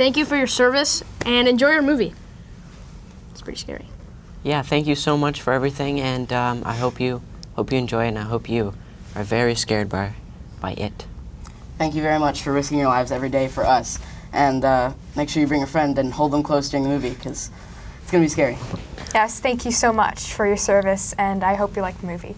thank you for your service and enjoy your movie. It's pretty scary. Yeah, thank you so much for everything, and um, I hope you hope you enjoy it, and I hope you are very scared by by it. Thank you very much for risking your lives every day for us. And uh, make sure you bring a friend and hold them close during the movie because it's going to be scary. Yes, thank you so much for your service, and I hope you like the movie.